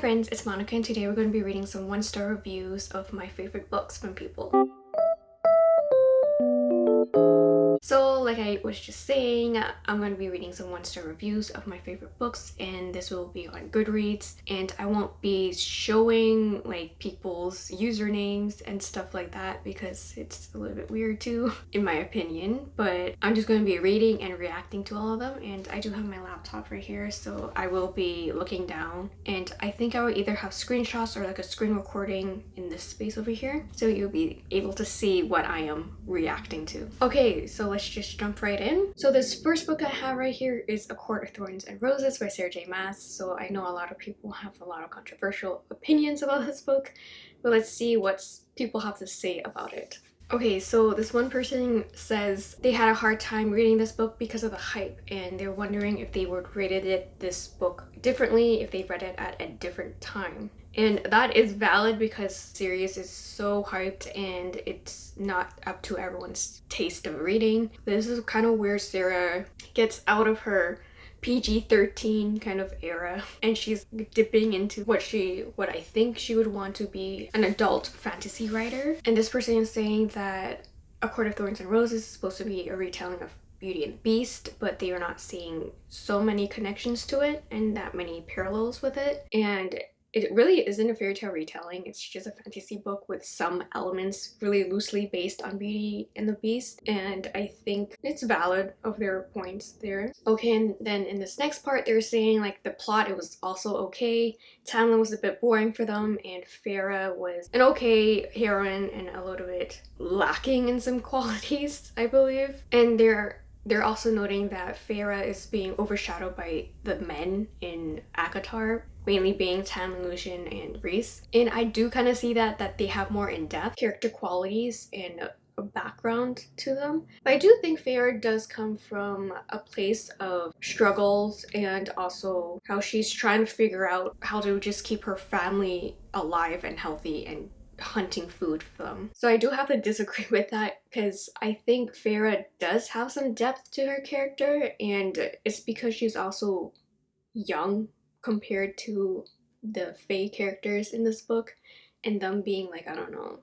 friends, it's Monica and today we're going to be reading some one-star reviews of my favorite books from people. Like I was just saying, I'm going to be reading some one-star reviews of my favorite books and this will be on Goodreads and I won't be showing like people's usernames and stuff like that because it's a little bit weird too in my opinion but I'm just going to be reading and reacting to all of them and I do have my laptop right here so I will be looking down and I think I will either have screenshots or like a screen recording in this space over here so you'll be able to see what I am reacting to. Okay so let's jump right in. So this first book I have right here is A Court of Thorns and Roses by Sarah J Maas. So I know a lot of people have a lot of controversial opinions about this book, but let's see what people have to say about it. Okay, so this one person says they had a hard time reading this book because of the hype and they're wondering if they would rated it this book differently if they read it at a different time. And that is valid because series is so hyped and it's not up to everyone's taste of reading. This is kind of where sarah gets out of her PG-13 kind of era and she's dipping into what she what I think she would want to be an adult fantasy writer and this person is saying that A Court of Thorns and Roses is supposed to be a retelling of Beauty and the Beast, but they are not seeing so many connections to it and that many parallels with it. And it really isn't a fairy tale retelling. It's just a fantasy book with some elements really loosely based on beauty and the beast and i think it's valid of their points there. Okay and then in this next part they're saying like the plot it was also okay. Tamlin was a bit boring for them and Feyre was an okay heroine and a little bit lacking in some qualities i believe. And they're they're also noting that Feyre is being overshadowed by the men in ACOTAR mainly being Tam, Lucien, and Rhys. And I do kind of see that that they have more in-depth character qualities and a, background to them. But I do think Feyre does come from a place of struggles and also how she's trying to figure out how to just keep her family alive and healthy and hunting food for them. So I do have to disagree with that because I think Feyre does have some depth to her character and it's because she's also young compared to the Fae characters in this book and them being like, I don't know,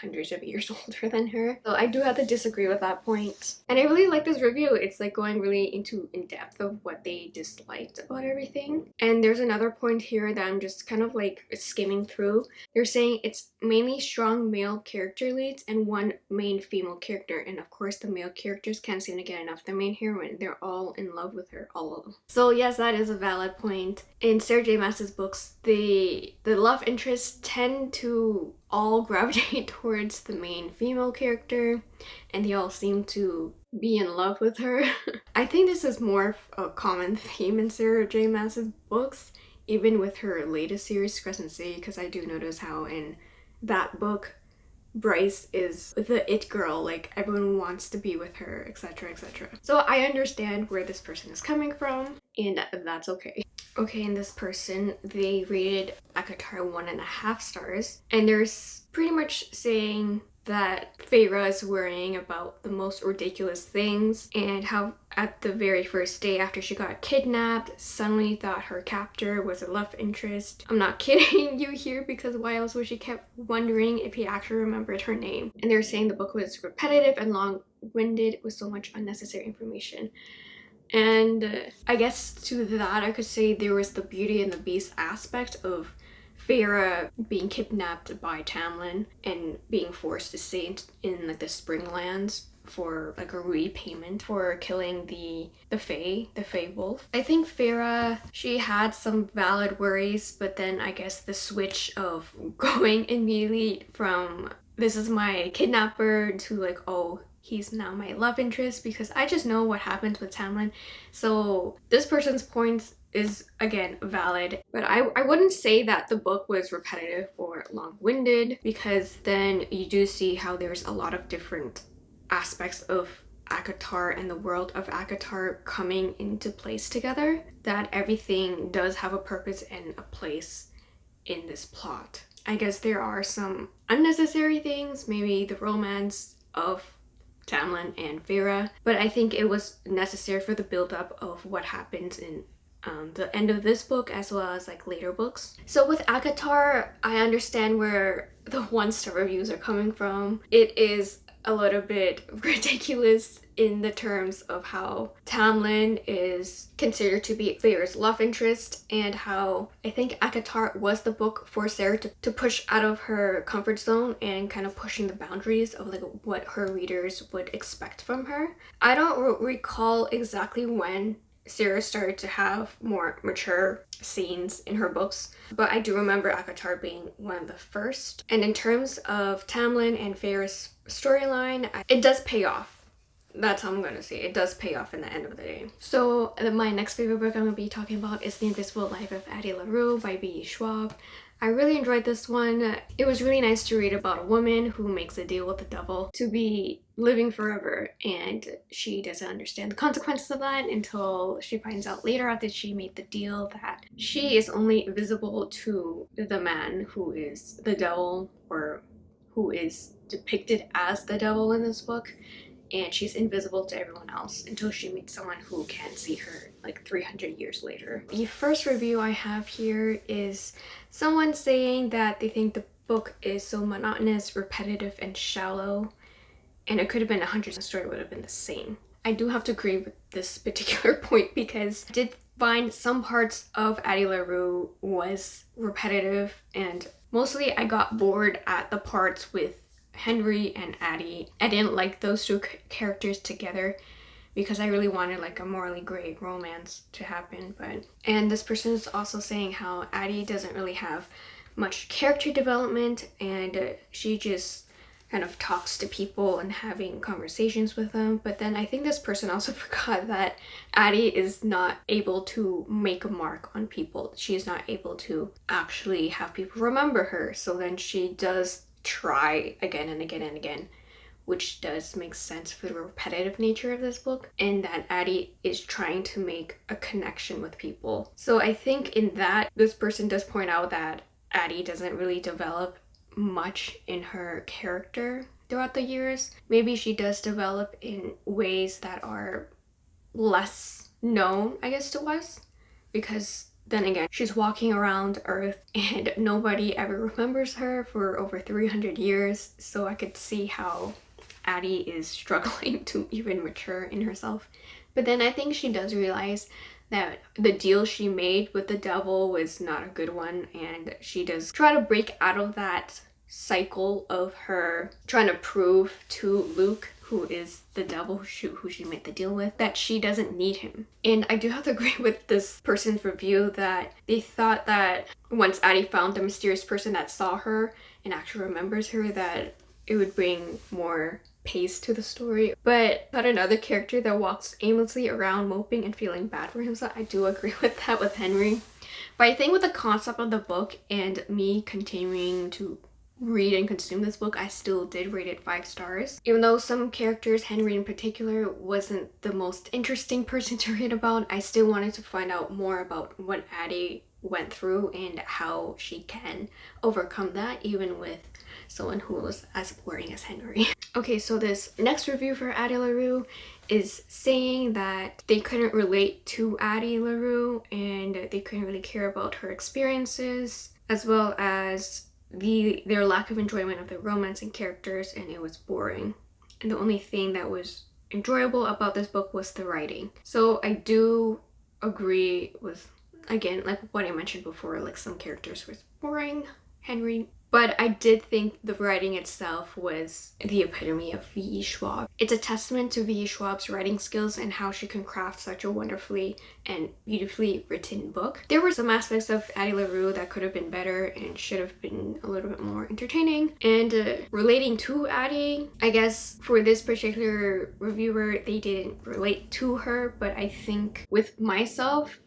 hundreds of years older than her. So I do have to disagree with that point. And I really like this review. It's like going really into in depth of what they disliked about everything. And there's another point here that I'm just kind of like skimming through. They're saying it's mainly strong male character leads and one main female character. And of course the male characters can't seem to get enough. The main heroine, they're all in love with her, all of them. So yes, that is a valid point. In Sarah J books, the, the love interests tend to all gravitate towards the main female character and they all seem to be in love with her. I think this is more a common theme in Sarah J Maas's books, even with her latest series, Crescent City, because I do notice how in that book Bryce is the it girl, like everyone wants to be with her, etc, etc. So I understand where this person is coming from and that's okay. Okay, and this person, they rated ACOTAR one and a half stars. And they're pretty much saying that Feyre is worrying about the most ridiculous things and how at the very first day after she got kidnapped, suddenly thought her captor was a love interest. I'm not kidding you here because why else would she kept wondering if he actually remembered her name. And they're saying the book was repetitive and long-winded with so much unnecessary information. And uh, I guess to that I could say there was the Beauty and the Beast aspect of Feyre being kidnapped by Tamlin and being forced to stay in, like the Springlands for like a repayment for killing the the Fae, the Fae wolf. I think Feyre, she had some valid worries, but then I guess the switch of going immediately from this is my kidnapper to like, oh, he's now my love interest because I just know what happens with Tamlin. So this person's point is again valid but I, I wouldn't say that the book was repetitive or long-winded because then you do see how there's a lot of different aspects of ACOTAR and the world of ACOTAR coming into place together that everything does have a purpose and a place in this plot. I guess there are some unnecessary things, maybe the romance of Tamlin and Feyre, but I think it was necessary for the build-up of what happens in um, the end of this book as well as like later books. So with ACOTAR, I understand where the one-star reviews are coming from. It is a little bit ridiculous in the terms of how Tamlin is considered to be Feyre's love interest and how I think ACOTAR was the book for Sarah to, to push out of her comfort zone and kind of pushing the boundaries of like what her readers would expect from her. I don't recall exactly when Sarah started to have more mature scenes in her books, but I do remember ACOTAR being one of the first. And in terms of Tamlin and Feyre's storyline, it does pay off that's how I'm gonna say it. it does pay off in the end of the day. So uh, my next favorite book I'm gonna be talking about is The Invisible Life of Addie LaRue by V.E. Schwab. I really enjoyed this one. It was really nice to read about a woman who makes a deal with the devil to be living forever and she doesn't understand the consequences of that until she finds out later after she made the deal that she is only visible to the man who is the devil or who is depicted as the devil in this book and she's invisible to everyone else until she meets someone who can see her like 300 years later. The first review I have here is someone saying that they think the book is so monotonous, repetitive, and shallow and it could have been a hundred story would have been the same. I do have to agree with this particular point because I did find some parts of Addie LaRue was repetitive and mostly I got bored at the parts with Henry and Addie. I didn't like those two characters together because I really wanted like a morally gray romance to happen but and this person is also saying how Addie doesn't really have much character development and she just kind of talks to people and having conversations with them but then I think this person also forgot that Addie is not able to make a mark on people she is not able to actually have people remember her so then she does try again and again and again which does make sense for the repetitive nature of this book and that Addie is trying to make a connection with people. So I think in that this person does point out that Addie doesn't really develop much in her character throughout the years. Maybe she does develop in ways that are less known I guess to us because then again, she's walking around Earth and nobody ever remembers her for over 300 years, so I could see how Addie is struggling to even mature in herself. But then I think she does realize that the deal she made with the devil was not a good one and she does try to break out of that cycle of her trying to prove to Luke who is the devil who she made the deal with, that she doesn't need him. And I do have to agree with this person's review that they thought that once Addie found the mysterious person that saw her and actually remembers her that it would bring more pace to the story. But but another character that walks aimlessly around moping and feeling bad for himself, I do agree with that with Henry. But I think with the concept of the book and me continuing to read and consume this book, I still did rate it five stars. Even though some characters, Henry in particular, wasn't the most interesting person to read about, I still wanted to find out more about what Addie went through and how she can overcome that even with someone who was as boring as Henry. okay, so this next review for Addie LaRue is saying that they couldn't relate to Addie LaRue and they couldn't really care about her experiences as well as the their lack of enjoyment of the romance and characters and it was boring. And the only thing that was enjoyable about this book was the writing. So i do agree with again like what i mentioned before like some characters was boring. Henry but I did think the writing itself was the epitome of V.E. Schwab. It's a testament to V.E. Schwab's writing skills and how she can craft such a wonderfully and beautifully written book. There were some aspects of Addie LaRue that could have been better and should have been a little bit more entertaining. And uh, relating to Addie, I guess for this particular reviewer, they didn't relate to her, but I think with myself,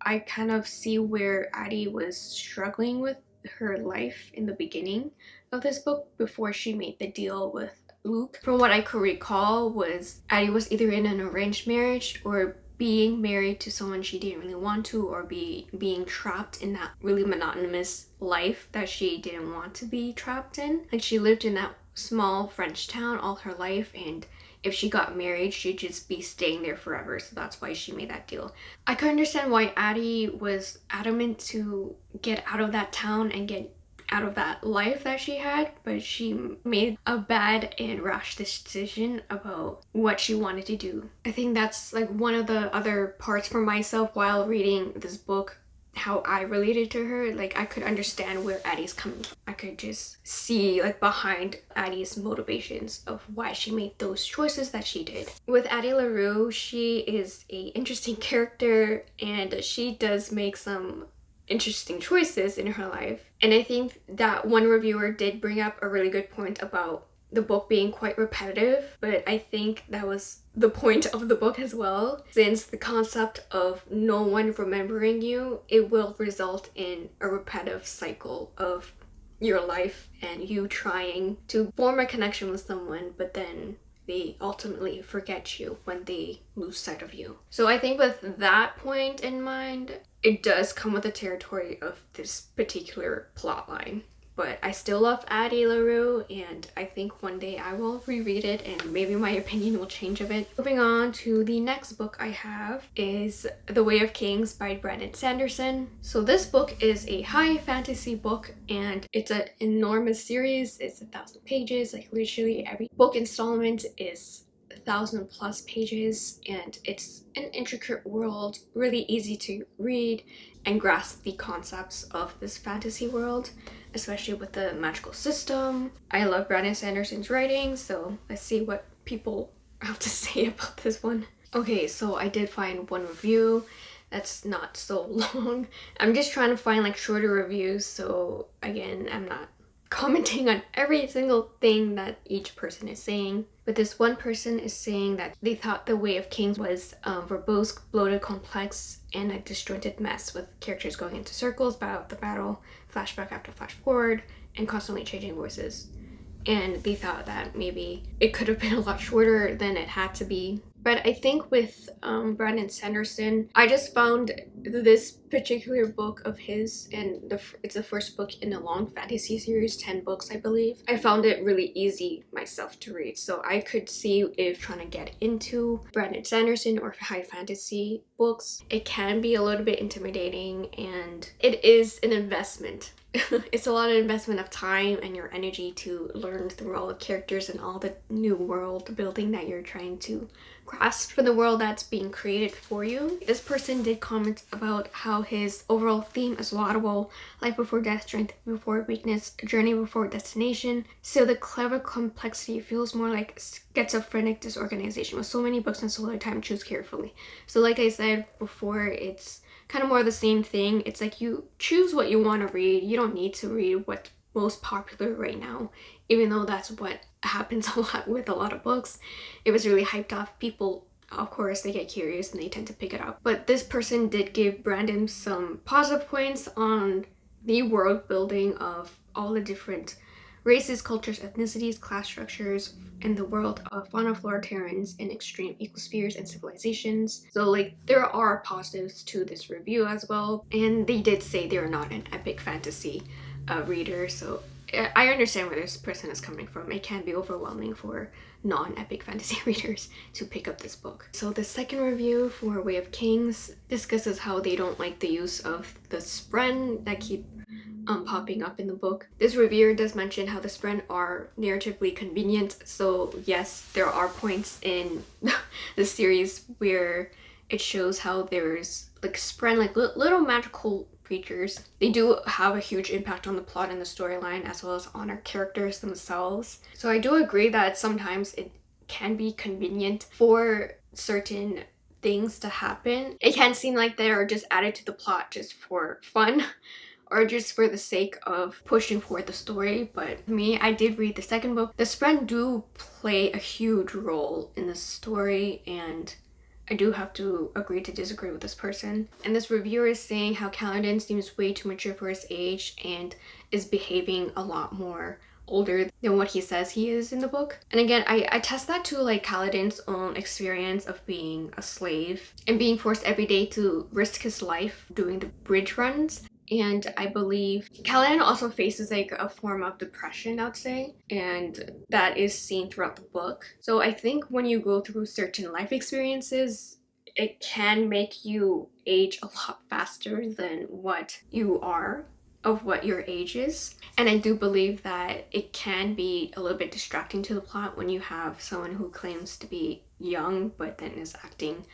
I kind of see where Addie was struggling with her life in the beginning of this book before she made the deal with Luke. From what I could recall was Addie was either in an arranged marriage or being married to someone she didn't really want to or be being trapped in that really monotonous life that she didn't want to be trapped in. Like she lived in that small French town all her life and if she got married, she'd just be staying there forever. So that's why she made that deal. I could understand why Addie was adamant to get out of that town and get out of that life that she had, but she made a bad and rash decision about what she wanted to do. I think that's like one of the other parts for myself while reading this book how I related to her, like I could understand where Addie's coming from. I could just see like behind Addie's motivations of why she made those choices that she did. With Addie LaRue, she is a interesting character and she does make some interesting choices in her life. And I think that one reviewer did bring up a really good point about the book being quite repetitive, but I think that was the point of the book as well. Since the concept of no one remembering you, it will result in a repetitive cycle of your life and you trying to form a connection with someone, but then they ultimately forget you when they lose sight of you. So I think with that point in mind, it does come with the territory of this particular plot line but I still love Addie LaRue and I think one day I will reread it and maybe my opinion will change of it. Moving on to the next book I have is The Way of Kings by Brandon Sanderson. So this book is a high fantasy book and it's an enormous series. It's a thousand pages, like literally every book installment is thousand plus pages and it's an intricate world, really easy to read and grasp the concepts of this fantasy world especially with the magical system. I love Brandon Sanderson's writing, so let's see what people have to say about this one. Okay, so I did find one review that's not so long. I'm just trying to find like shorter reviews, so again, I'm not commenting on every single thing that each person is saying. But this one person is saying that they thought The Way of Kings was um, verbose, bloated, complex, and a disjointed mess with characters going into circles, battle after battle, flashback after flash forward, and constantly changing voices. And they thought that maybe it could have been a lot shorter than it had to be but I think with um, Brandon Sanderson, I just found this particular book of his, and the, it's the first book in a long fantasy series, 10 books I believe. I found it really easy myself to read, so I could see if trying to get into Brandon Sanderson or high fantasy books, it can be a little bit intimidating and it is an investment it's a lot of investment of time and your energy to learn through all the characters and all the new world building that you're trying to grasp for the world that's being created for you. This person did comment about how his overall theme is laudable, life before death, strength before weakness, journey before destination. So the clever complexity feels more like schizophrenic disorganization with so many books and so little time choose carefully. So like I said before, it's kind of more the same thing. It's like you choose what you want to read. You don't need to read what's most popular right now, even though that's what happens a lot with a lot of books. It was really hyped off. People, of course, they get curious and they tend to pick it up. But this person did give Brandon some positive points on the world building of all the different races, cultures, ethnicities, class structures, in the world of fauna, flora, terrans, and extreme ecospheres and civilizations. So like there are positives to this review as well. And they did say they're not an epic fantasy uh, reader. So I understand where this person is coming from. It can be overwhelming for non-epic fantasy readers to pick up this book. So the second review for Way of Kings discusses how they don't like the use of the spren that keep um, popping up in the book. This reviewer does mention how the spren are narratively convenient, so yes, there are points in the series where it shows how there's like spren, like little magical creatures. They do have a huge impact on the plot and the storyline as well as on our characters themselves. So I do agree that sometimes it can be convenient for certain things to happen. It can seem like they are just added to the plot just for fun or just for the sake of pushing forward the story but me I did read the second book. The spren do play a huge role in the story and I do have to agree to disagree with this person. And this reviewer is saying how Kaladin seems way too mature for his age and is behaving a lot more older than what he says he is in the book. And again, I, I test that to like Kaladin's own experience of being a slave and being forced every day to risk his life doing the bridge runs and I believe Kaladin also faces like a form of depression, I'd say, and that is seen throughout the book. So I think when you go through certain life experiences, it can make you age a lot faster than what you are of what your age is. And I do believe that it can be a little bit distracting to the plot when you have someone who claims to be young but then is acting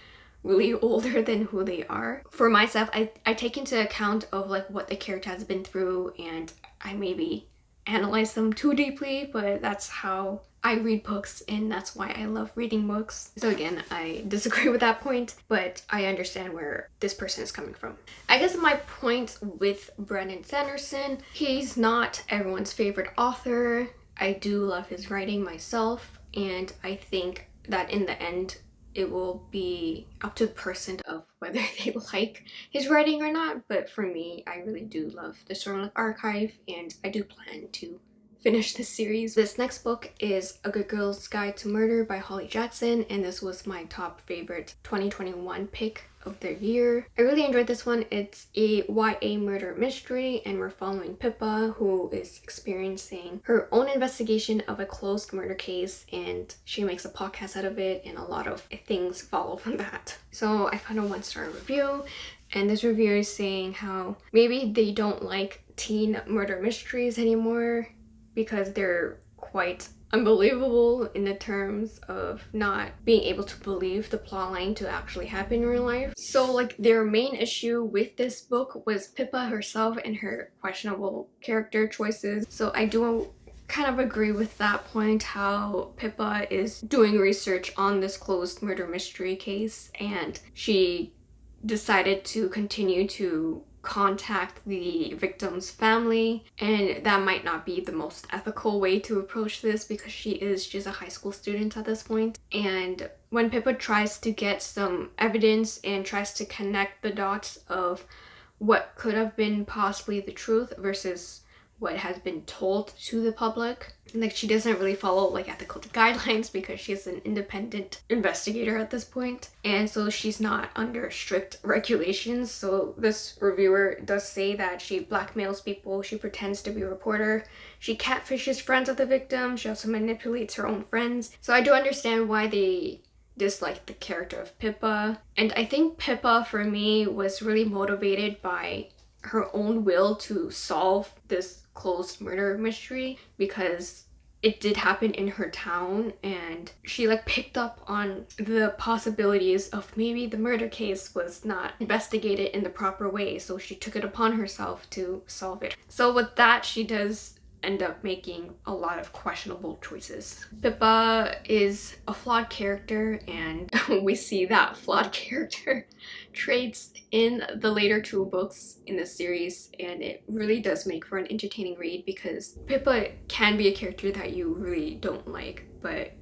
really older than who they are. For myself, I, I take into account of like what the character has been through and I maybe analyze them too deeply, but that's how I read books and that's why I love reading books. So again, I disagree with that point, but I understand where this person is coming from. I guess my point with Brandon Sanderson, he's not everyone's favorite author. I do love his writing myself and I think that in the end it will be up to the person of whether they like his writing or not but for me I really do love the Stormlight Archive and I do plan to finish this series. This next book is A Good Girl's Guide to Murder by Holly Jackson and this was my top favorite 2021 pick of the year. I really enjoyed this one. It's a YA murder mystery and we're following Pippa who is experiencing her own investigation of a closed murder case and she makes a podcast out of it and a lot of things follow from that. So I found a one star review and this reviewer is saying how maybe they don't like teen murder mysteries anymore because they're quite unbelievable in the terms of not being able to believe the plotline to actually happen in real life. So like their main issue with this book was Pippa herself and her questionable character choices. So I do kind of agree with that point how Pippa is doing research on this closed murder mystery case and she decided to continue to contact the victim's family and that might not be the most ethical way to approach this because she is just a high school student at this point. And when Pippa tries to get some evidence and tries to connect the dots of what could have been possibly the truth versus what has been told to the public. Like she doesn't really follow like ethical guidelines because she's an independent investigator at this point and so she's not under strict regulations. So this reviewer does say that she blackmails people, she pretends to be a reporter, she catfishes friends of the victim, she also manipulates her own friends. So I do understand why they dislike the character of Pippa and I think Pippa for me was really motivated by her own will to solve this closed murder mystery because it did happen in her town and she like picked up on the possibilities of maybe the murder case was not investigated in the proper way so she took it upon herself to solve it. So with that she does end up making a lot of questionable choices. Pippa is a flawed character and we see that flawed character traits in the later two books in the series and it really does make for an entertaining read because Pippa can be a character that you really don't like but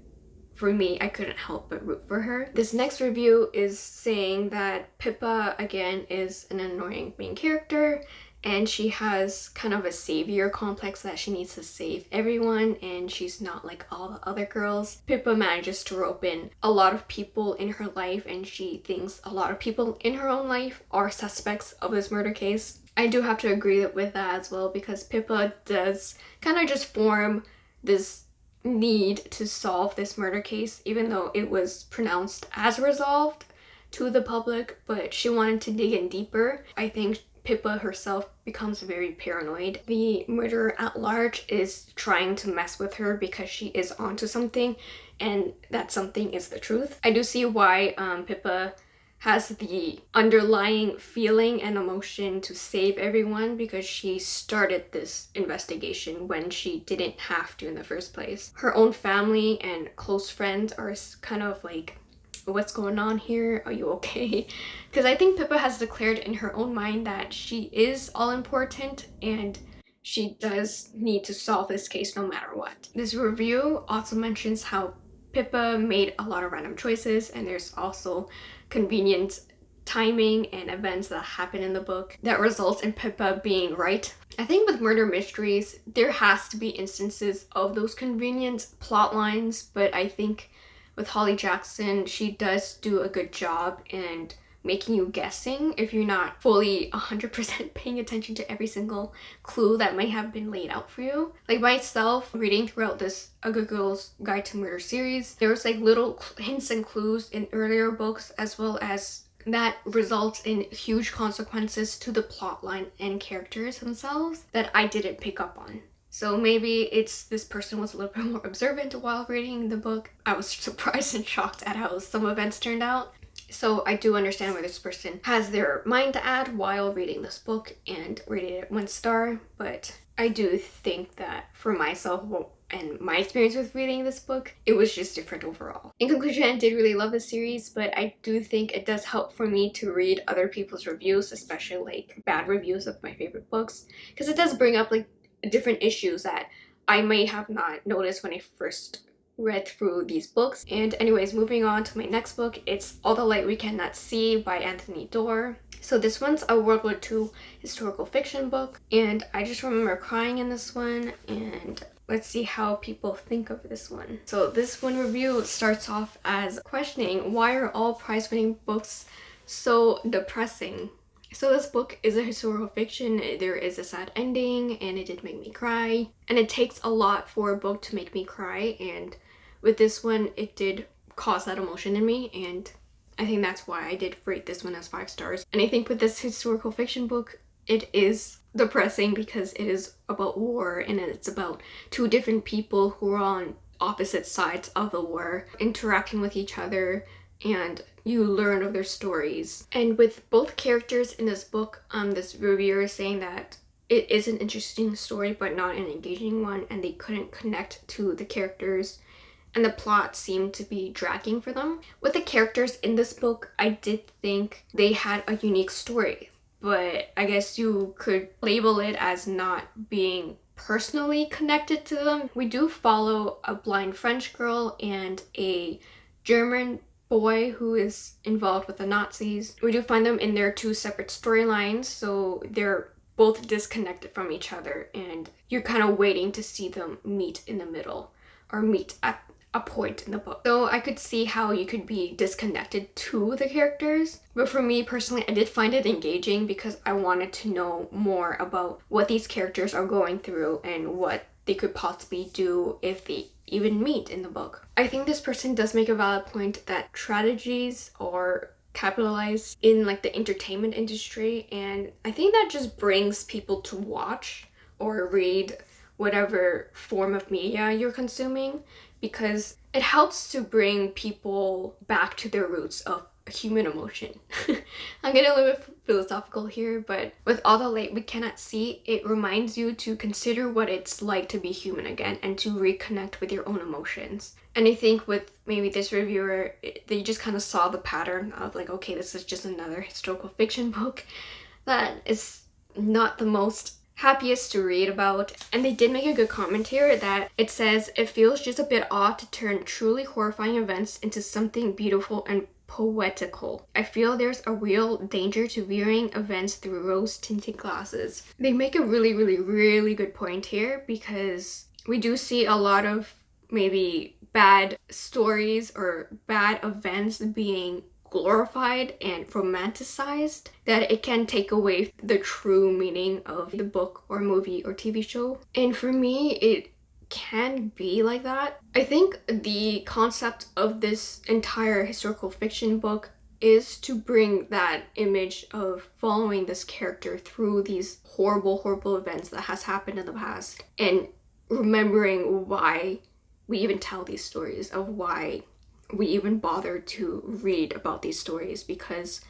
for me, I couldn't help but root for her. This next review is saying that Pippa, again, is an annoying main character and she has kind of a savior complex that she needs to save everyone and she's not like all the other girls. Pippa manages to rope in a lot of people in her life and she thinks a lot of people in her own life are suspects of this murder case. I do have to agree with that as well because Pippa does kind of just form this need to solve this murder case even though it was pronounced as resolved to the public but she wanted to dig in deeper. I think Pippa herself becomes very paranoid. The murderer at large is trying to mess with her because she is onto something and that something is the truth. I do see why um, Pippa has the underlying feeling and emotion to save everyone because she started this investigation when she didn't have to in the first place. Her own family and close friends are kind of like what's going on here? Are you okay? Because I think Pippa has declared in her own mind that she is all important and she does need to solve this case no matter what. This review also mentions how Pippa made a lot of random choices and there's also convenient timing and events that happen in the book that results in Pippa being right. I think with murder mysteries, there has to be instances of those convenient plot lines, but I think with Holly Jackson, she does do a good job and making you guessing if you're not fully 100% paying attention to every single clue that might have been laid out for you. Like myself, reading throughout this A Good Girl's Guide to Murder series, there was like little hints and clues in earlier books as well as that results in huge consequences to the plotline and characters themselves that I didn't pick up on. So maybe it's this person was a little bit more observant while reading the book. I was surprised and shocked at how some events turned out. So I do understand where this person has their mind at while reading this book and rated it one star, but I do think that for myself and my experience with reading this book, it was just different overall. In conclusion, I did really love this series, but I do think it does help for me to read other people's reviews, especially like bad reviews of my favorite books, because it does bring up like different issues that I may have not noticed when I first read through these books. And anyways, moving on to my next book, it's All the Light We Cannot See by Anthony Doerr. So this one's a World War II historical fiction book, and I just remember crying in this one, and let's see how people think of this one. So this one review starts off as questioning why are all prize-winning books so depressing? So this book is a historical fiction, there is a sad ending and it did make me cry. And it takes a lot for a book to make me cry and with this one it did cause that emotion in me and I think that's why I did rate this one as five stars. And I think with this historical fiction book, it is depressing because it is about war and it's about two different people who are on opposite sides of the war interacting with each other and you learn of their stories. And with both characters in this book, um, this reviewer is saying that it is an interesting story but not an engaging one and they couldn't connect to the characters and the plot seemed to be dragging for them. With the characters in this book, I did think they had a unique story, but I guess you could label it as not being personally connected to them. We do follow a blind French girl and a German boy who is involved with the Nazis. We do find them in their two separate storylines, so they're both disconnected from each other and you're kind of waiting to see them meet in the middle or meet at a point in the book. So I could see how you could be disconnected to the characters. But for me personally, I did find it engaging because I wanted to know more about what these characters are going through and what they could possibly do if they even meet in the book. I think this person does make a valid point that strategies are capitalized in like the entertainment industry and I think that just brings people to watch or read whatever form of media you're consuming because it helps to bring people back to their roots of human emotion. I'm getting a little bit philosophical here, but with all the light we cannot see, it reminds you to consider what it's like to be human again and to reconnect with your own emotions. And I think with maybe this reviewer, they just kind of saw the pattern of like, okay, this is just another historical fiction book that is not the most happiest to read about. And they did make a good comment here that it says, it feels just a bit odd to turn truly horrifying events into something beautiful and poetical. I feel there's a real danger to viewing events through rose-tinted glasses. They make a really, really, really good point here because we do see a lot of maybe bad stories or bad events being glorified and romanticized that it can take away the true meaning of the book or movie or TV show. And for me, it can be like that. I think the concept of this entire historical fiction book is to bring that image of following this character through these horrible, horrible events that has happened in the past and remembering why we even tell these stories of why we even bother to read about these stories because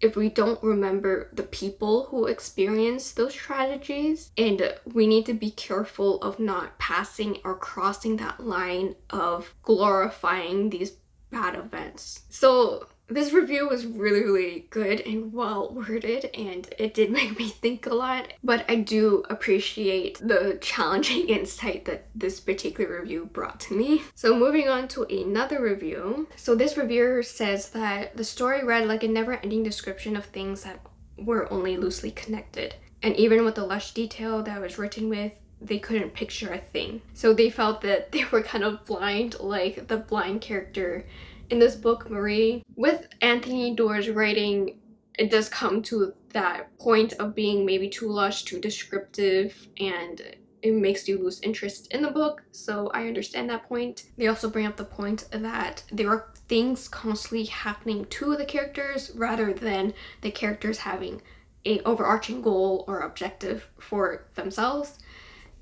if we don't remember the people who experience those tragedies and we need to be careful of not passing or crossing that line of glorifying these bad events. So this review was really, really good and well worded and it did make me think a lot, but I do appreciate the challenging insight that this particular review brought to me. So moving on to another review. So this reviewer says that the story read like a never-ending description of things that were only loosely connected. And even with the lush detail that was written with, they couldn't picture a thing. So they felt that they were kind of blind, like the blind character in this book, Marie. With Anthony Doerr's writing, it does come to that point of being maybe too lush, too descriptive, and it makes you lose interest in the book, so I understand that point. They also bring up the point that there are things constantly happening to the characters rather than the characters having a overarching goal or objective for themselves.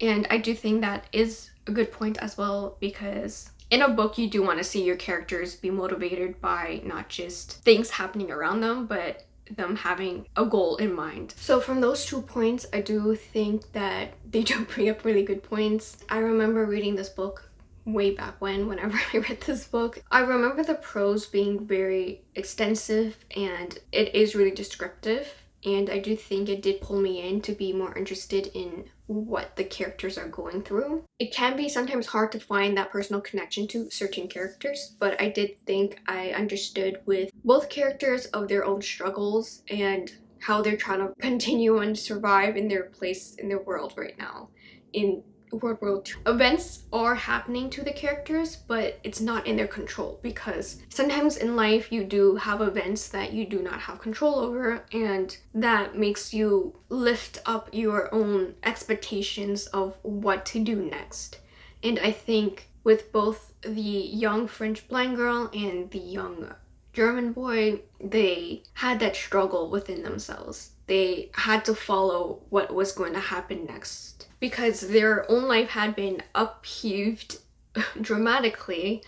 And I do think that is a good point as well because in a book you do want to see your characters be motivated by not just things happening around them but them having a goal in mind. So from those two points, I do think that they do bring up really good points. I remember reading this book way back when, whenever I read this book. I remember the prose being very extensive and it is really descriptive and I do think it did pull me in to be more interested in what the characters are going through. It can be sometimes hard to find that personal connection to certain characters, but I did think I understood with both characters of their own struggles and how they're trying to continue and survive in their place in their world right now in World War II. Events are happening to the characters, but it's not in their control because sometimes in life you do have events that you do not have control over and that makes you lift up your own expectations of what to do next. And I think with both the young French blind girl and the young German boy, they had that struggle within themselves. They had to follow what was going to happen next because their own life had been upheaved dramatically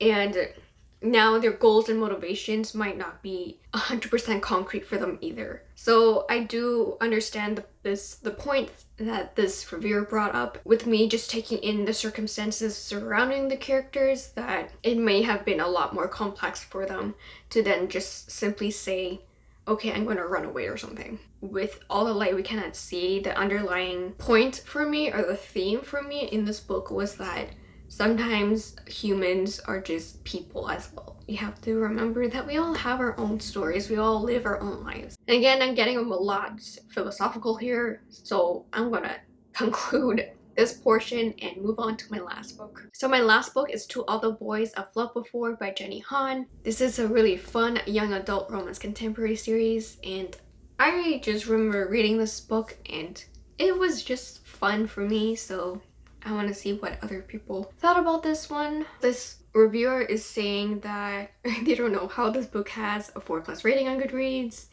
and now their goals and motivations might not be 100% concrete for them either. So I do understand the, this the point that this reviewer brought up with me just taking in the circumstances surrounding the characters that it may have been a lot more complex for them to then just simply say okay, I'm to run away or something. With all the light we cannot see, the underlying point for me or the theme for me in this book was that sometimes humans are just people as well. We have to remember that we all have our own stories, we all live our own lives. And again, I'm getting a lot philosophical here, so I'm gonna conclude this portion and move on to my last book. So my last book is To All the Boys I've Loved Before by Jenny Han. This is a really fun young adult romance contemporary series and I just remember reading this book and it was just fun for me so I want to see what other people thought about this one. This reviewer is saying that they don't know how this book has a 4 plus rating on Goodreads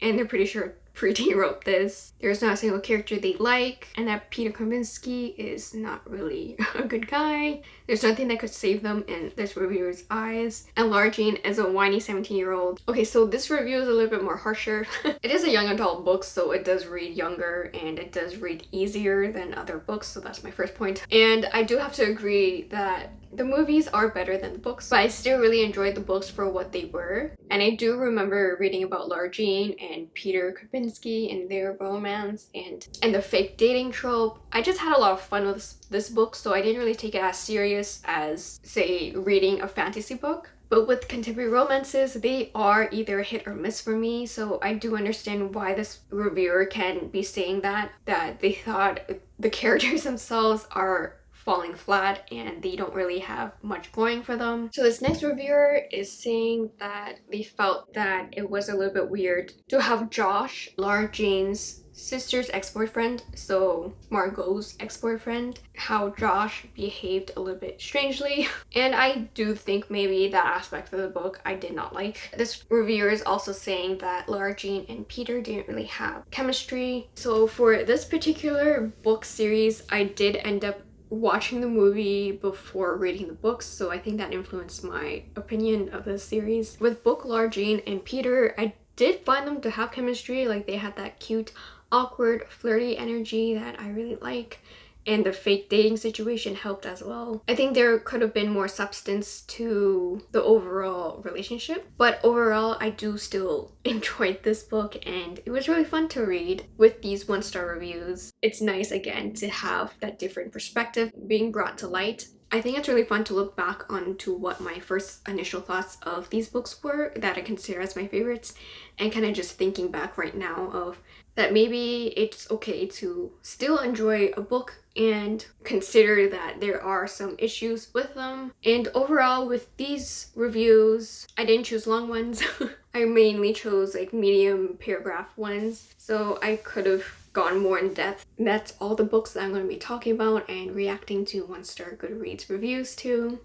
and they're pretty sure Preeti wrote this. There's not a single character they like and that Peter Kavinsky is not really a good guy. There's nothing that could save them in this reviewer's eyes. And Jean is a whiny 17 year old. Okay, so this review is a little bit more harsher. it is a young adult book, so it does read younger and it does read easier than other books, so that's my first point. And I do have to agree that the movies are better than the books, but I still really enjoyed the books for what they were. And I do remember reading about Lara Jean and Peter And their romance and, and the fake dating trope. I just had a lot of fun with this, this book, so I didn't really take it as serious as, say, reading a fantasy book. But with contemporary romances, they are either hit or miss for me, so I do understand why this reviewer can be saying that, that they thought the characters themselves are falling flat and they don't really have much going for them. So this next reviewer is saying that they felt that it was a little bit weird to have Josh, Lara Jean's sister's ex-boyfriend, so Margot's ex-boyfriend, how Josh behaved a little bit strangely. And I do think maybe that aspect of the book I did not like. This reviewer is also saying that Lara Jean and Peter didn't really have chemistry. So for this particular book series, I did end up watching the movie before reading the books so I think that influenced my opinion of the series. With book Lara Jean and Peter I did find them to have chemistry like they had that cute awkward flirty energy that I really like and the fake dating situation helped as well. I think there could have been more substance to the overall relationship, but overall I do still enjoyed this book and it was really fun to read with these one-star reviews. It's nice again to have that different perspective being brought to light I think it's really fun to look back onto what my first initial thoughts of these books were that I consider as my favorites and kind of just thinking back right now of that maybe it's okay to still enjoy a book and consider that there are some issues with them. And overall with these reviews, I didn't choose long ones. I mainly chose like medium paragraph ones. So I could have gone more in depth. That's all the books that I'm going to be talking about and reacting to one-star Goodreads reviews to.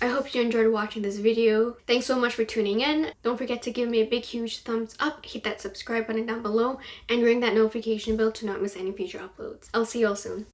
I hope you enjoyed watching this video. Thanks so much for tuning in. Don't forget to give me a big huge thumbs up, hit that subscribe button down below, and ring that notification bell to not miss any future uploads. I'll see you all soon.